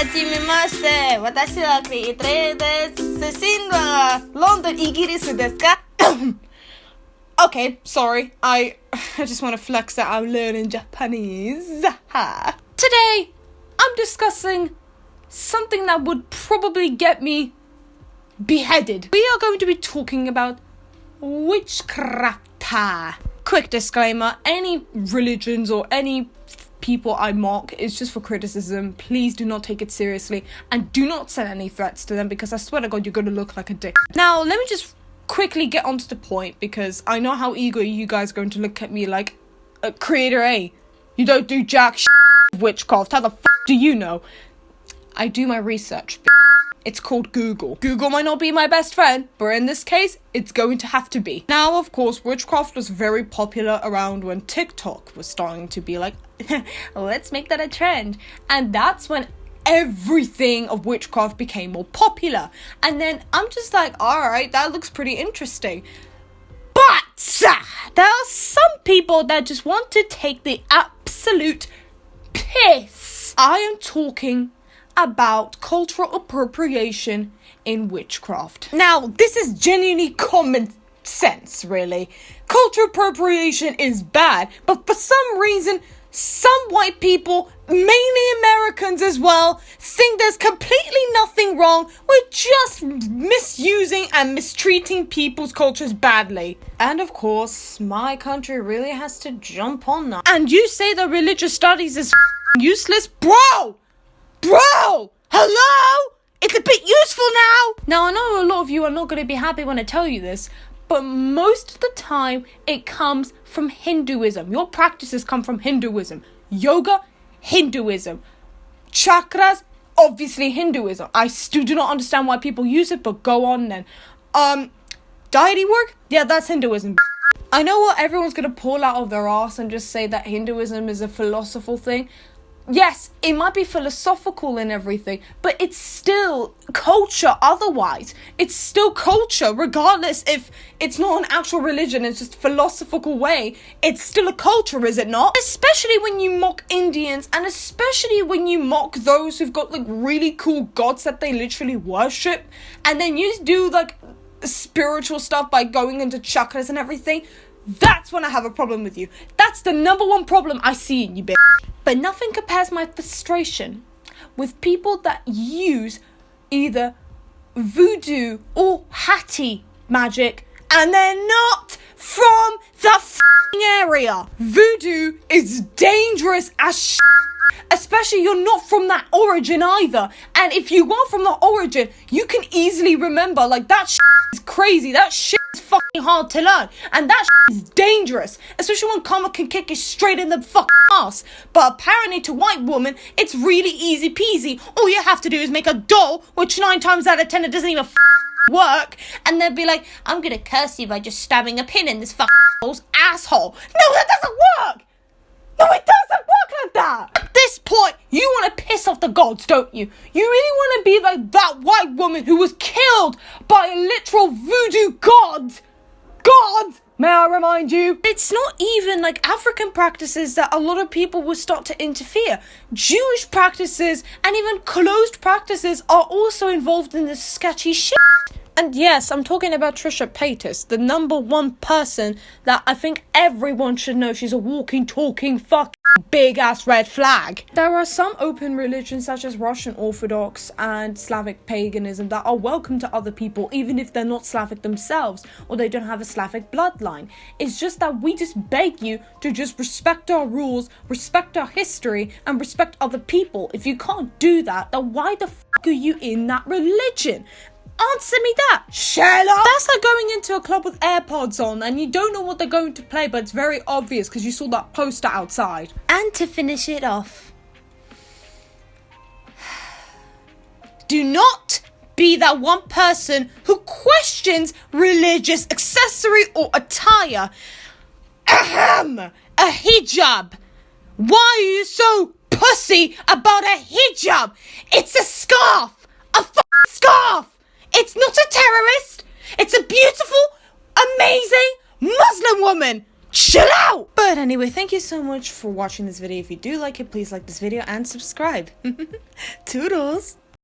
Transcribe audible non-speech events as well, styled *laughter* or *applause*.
はじめまして。私はクリエイトです。出身はロンドン、イギリスですか Okay, *coughs* sorry. I *laughs* I just want to flex that I'm learning Japanese. Today, I'm discussing something that would probably get me beheaded. We are going to be talking about witchcraft. Quick disclaimer any religions or any people I mock is just for criticism. Please do not take it seriously and do not send any threats to them because I swear to God, you're going to look like a dick. Now, let me just quickly get onto the point because I know how eager you guys are going to look at me like, uh, Creator A, you don't do jack witchcraft. How the f do you know? I do my research. It's called Google. Google might not be my best friend, but in this case, it's going to have to be. Now, of course, witchcraft was very popular around when TikTok was starting to be like, *laughs* let's make that a trend. And that's when everything of witchcraft became more popular. And then I'm just like, alright, that looks pretty interesting. But there are some people that just want to take the absolute piss. I am talking about cultural appropriation in witchcraft. Now, this is genuinely common sense, really. Cultural appropriation is bad, but for some reason, some white people, mainly Americans as well, think there's completely nothing wrong with just misusing and mistreating people's cultures badly. And of course, my country really has to jump on that. And you say that religious studies is useless? Bro! Bro! Hello? It's a bit useful now! Now, I know a lot of you are not going to be happy when I tell you this, but most of the time it comes from Hinduism. Your practices come from Hinduism. Yoga, Hinduism. Chakras, obviously Hinduism. I still do not understand why people use it, but go on then. Um, deity work? Yeah, that's Hinduism. I know what everyone's gonna pull out of their ass and just say that Hinduism is a philosophical thing. Yes, it might be philosophical and everything, but it's still culture otherwise. It's still culture, regardless if it's not an actual religion, it's just philosophical way. It's still a culture, is it not? Especially when you mock Indians, and especially when you mock those who've got like really cool gods that they literally worship, and then you do like spiritual stuff by going into chakras and everything. That's when I have a problem with you. That's the number one problem I see in you, bitch. But nothing compares my frustration with people that use either voodoo or hattie magic and they're not from the area. Voodoo is dangerous as sh- especially you're not from that origin either. And if you are from the origin, you can easily remember like that sh- is crazy. That shit is fucking hard to learn, and that sh- is dangerous, especially when karma can kick you straight in the fucking ass. But apparently, to white woman, it's really easy peasy. All you have to do is make a doll, which nine times out of ten it doesn't even work, and they'll be like, "I'm gonna curse you by just stabbing a pin in this fucking asshole." No, that doesn't work. No, it doesn't work like that. At this point, you want to piss off the gods, don't you? You really want to be like that white woman who was killed by a literal voodoo god. God, may I remind you? It's not even like African practices that a lot of people will start to interfere. Jewish practices and even closed practices are also involved in this sketchy shit. And yes, I'm talking about Trisha Paytas, the number one person that I think everyone should know she's a walking, talking, fucking big ass red flag. There are some open religions such as Russian Orthodox and Slavic paganism that are welcome to other people even if they're not Slavic themselves or they don't have a Slavic bloodline. It's just that we just beg you to just respect our rules, respect our history, and respect other people. If you can't do that, then why the fuck are you in that religion? Answer me that. Up. That's like going into a club with AirPods on and you don't know what they're going to play, but it's very obvious because you saw that poster outside. And to finish it off, *sighs* Do not be that one person who questions religious accessory or attire. Ahem! A hijab. Why are you so pussy about a hijab? It's a scarf. A f- scarf. It's not a terrorist. It's a beautiful, amazing Muslim woman. chill out! But anyway, thank you so much for watching this video. If you do like it, please like this video and subscribe. *laughs* Toodles!